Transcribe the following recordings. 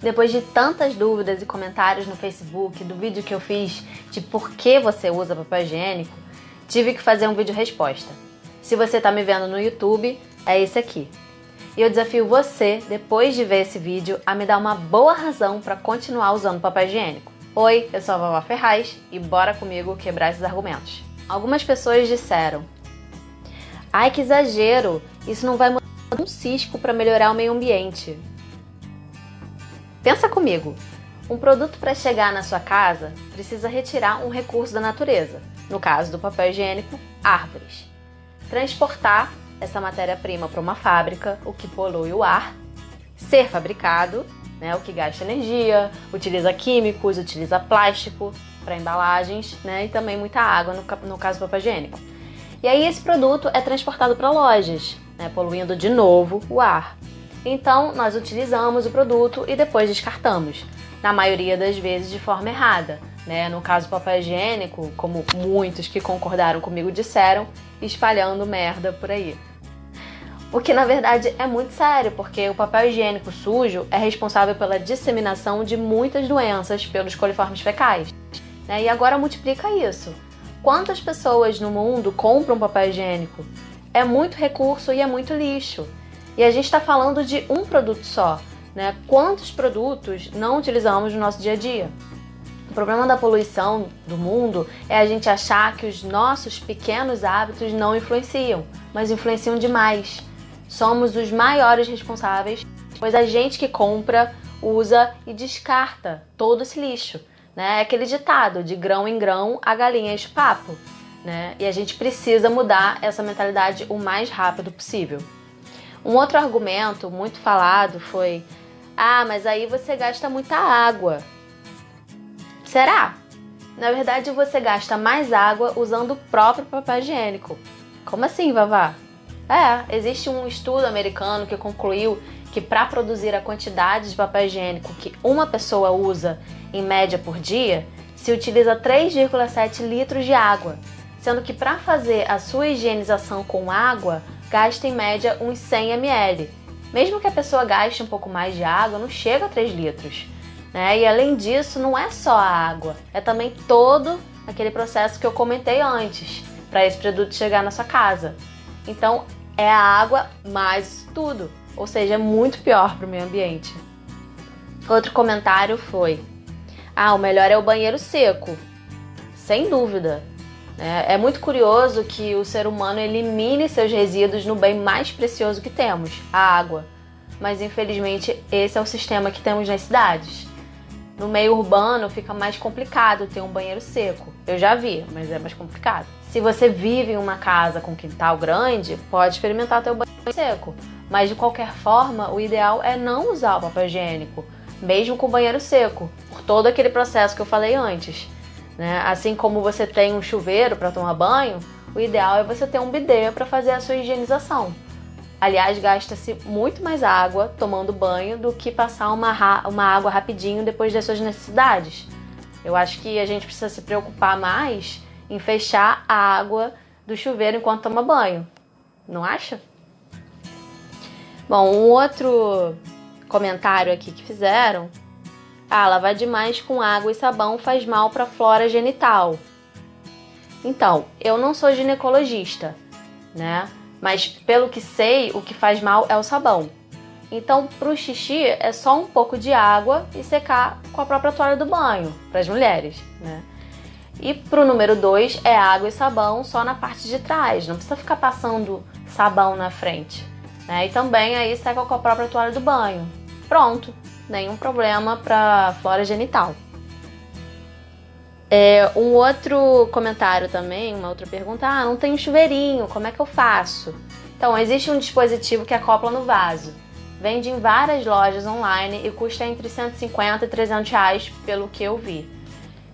Depois de tantas dúvidas e comentários no Facebook do vídeo que eu fiz de por que você usa papel higiênico, tive que fazer um vídeo resposta. Se você está me vendo no YouTube, é esse aqui. E eu desafio você, depois de ver esse vídeo, a me dar uma boa razão para continuar usando papel higiênico. Oi, eu sou a Vovó Ferraz e bora comigo quebrar esses argumentos. Algumas pessoas disseram Ai, que exagero! Isso não vai mudar um cisco para melhorar o meio ambiente. Pensa comigo. Um produto para chegar na sua casa precisa retirar um recurso da natureza, no caso do papel higiênico, árvores. Transportar essa matéria-prima para uma fábrica, o que polui o ar, ser fabricado né, o que gasta energia, utiliza químicos, utiliza plástico para embalagens né, e também muita água no, no caso do papel higiênico. E aí esse produto é transportado para lojas, né, poluindo de novo o ar. Então nós utilizamos o produto e depois descartamos, na maioria das vezes de forma errada. Né? No caso do papel higiênico, como muitos que concordaram comigo disseram, espalhando merda por aí. O que na verdade é muito sério, porque o papel higiênico sujo é responsável pela disseminação de muitas doenças pelos coliformes fecais. Né? E agora multiplica isso. Quantas pessoas no mundo compram papel higiênico? É muito recurso e é muito lixo. E a gente está falando de um produto só. Né? Quantos produtos não utilizamos no nosso dia a dia? O problema da poluição do mundo é a gente achar que os nossos pequenos hábitos não influenciam, mas influenciam demais somos os maiores responsáveis, pois a gente que compra, usa e descarta todo esse lixo. Né? É aquele ditado, de grão em grão, a galinha enche papo. Né? E a gente precisa mudar essa mentalidade o mais rápido possível. Um outro argumento muito falado foi ah, mas aí você gasta muita água. Será? Na verdade, você gasta mais água usando o próprio papel higiênico. Como assim, Vavá? É, existe um estudo americano que concluiu que para produzir a quantidade de papel higiênico que uma pessoa usa em média por dia, se utiliza 3,7 litros de água, sendo que para fazer a sua higienização com água, gasta em média uns 100 ml. Mesmo que a pessoa gaste um pouco mais de água, não chega a 3 litros. Né? E além disso, não é só a água, é também todo aquele processo que eu comentei antes, para esse produto chegar na sua casa. Então, é a água mais tudo, ou seja, é muito pior para o meio ambiente. Outro comentário foi: Ah, o melhor é o banheiro seco. Sem dúvida. É, é muito curioso que o ser humano elimine seus resíduos no bem mais precioso que temos, a água. Mas infelizmente esse é o sistema que temos nas cidades. No meio urbano fica mais complicado ter um banheiro seco. Eu já vi, mas é mais complicado. Se você vive em uma casa com quintal grande, pode experimentar ter o banheiro seco. Mas de qualquer forma, o ideal é não usar o papel higiênico, mesmo com o banheiro seco, por todo aquele processo que eu falei antes. Né? Assim como você tem um chuveiro para tomar banho, o ideal é você ter um bidê para fazer a sua higienização. Aliás, gasta-se muito mais água tomando banho do que passar uma, uma água rapidinho depois das suas necessidades. Eu acho que a gente precisa se preocupar mais em fechar a água do chuveiro enquanto toma banho. Não acha? Bom, um outro comentário aqui que fizeram. Ah, lavar demais com água e sabão faz mal para a flora genital. Então, eu não sou ginecologista, né? Mas pelo que sei, o que faz mal é o sabão. Então, para o xixi é só um pouco de água e secar com a própria toalha do banho, para as mulheres, né? E para o número 2 é água e sabão só na parte de trás, não precisa ficar passando sabão na frente. Né? E também aí seca com a própria toalha do banho. Pronto, nenhum problema para flora genital. É, um outro comentário também, uma outra pergunta, ah, não tem chuveirinho, como é que eu faço? Então, existe um dispositivo que acopla no vaso. Vende em várias lojas online e custa entre 150 e 300 reais, pelo que eu vi.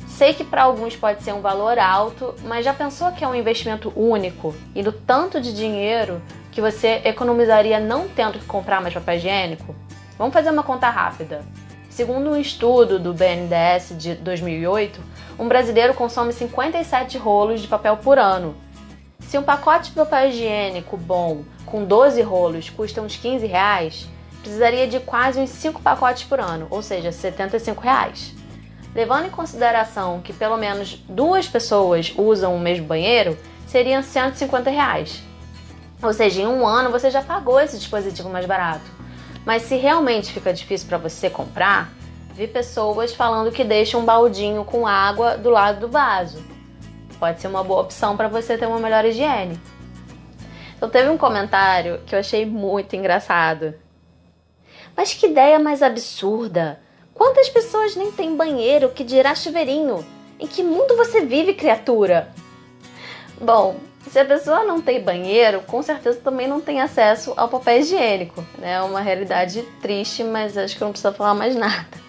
Sei que para alguns pode ser um valor alto, mas já pensou que é um investimento único e do tanto de dinheiro que você economizaria não tendo que comprar mais papel higiênico? Vamos fazer uma conta rápida. Segundo um estudo do BNDES de 2008, um brasileiro consome 57 rolos de papel por ano. Se um pacote de papel higiênico bom com 12 rolos custa uns 15 reais, precisaria de quase uns 5 pacotes por ano, ou seja, 75 reais. Levando em consideração que pelo menos duas pessoas usam o mesmo banheiro, seriam 150 reais. Ou seja, em um ano você já pagou esse dispositivo mais barato. Mas se realmente fica difícil para você comprar, vi pessoas falando que deixam um baldinho com água do lado do vaso. Pode ser uma boa opção para você ter uma melhor higiene. Então teve um comentário que eu achei muito engraçado. Mas que ideia mais absurda! Quantas pessoas nem têm banheiro que dirá chuveirinho? Em que mundo você vive, criatura? Bom, se a pessoa não tem banheiro, com certeza também não tem acesso ao papel higiênico. Né? É uma realidade triste, mas acho que não preciso falar mais nada.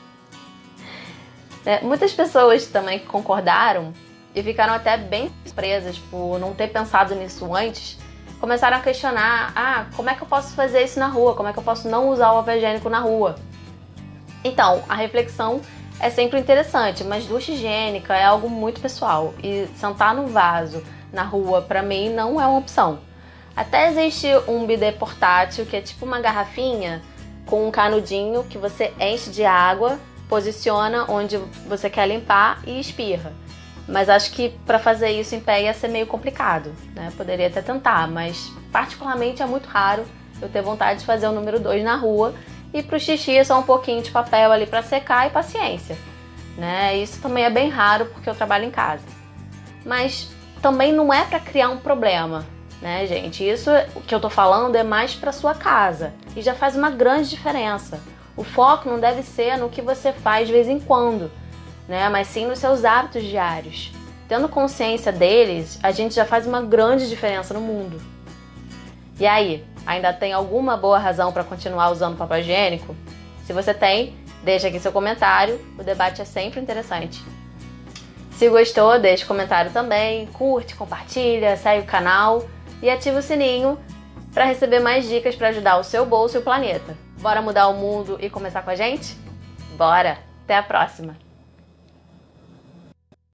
É, muitas pessoas também concordaram e ficaram até bem surpresas por não ter pensado nisso antes. Começaram a questionar: ah, como é que eu posso fazer isso na rua? Como é que eu posso não usar o papel higiênico na rua? Então, a reflexão é sempre interessante, mas ducha higiênica é algo muito pessoal e sentar no vaso na rua, para mim, não é uma opção. Até existe um bidê portátil que é tipo uma garrafinha com um canudinho que você enche de água, posiciona onde você quer limpar e espirra. Mas acho que para fazer isso em pé ia ser meio complicado, né? Poderia até tentar, mas particularmente é muito raro eu ter vontade de fazer o número 2 na rua e pro xixi é só um pouquinho de papel ali para secar e paciência, né? Isso também é bem raro porque eu trabalho em casa. Mas também não é para criar um problema, né, gente? Isso que eu tô falando é mais para sua casa e já faz uma grande diferença. O foco não deve ser no que você faz de vez em quando, né, mas sim nos seus hábitos diários. Tendo consciência deles, a gente já faz uma grande diferença no mundo. E aí, ainda tem alguma boa razão para continuar usando papel higiênico? Se você tem, deixa aqui seu comentário, o debate é sempre interessante. Se gostou, deixe comentário também, curte, compartilha, segue o canal e ativa o sininho para receber mais dicas para ajudar o seu bolso e o planeta. Bora mudar o mundo e começar com a gente? Bora! Até a próxima!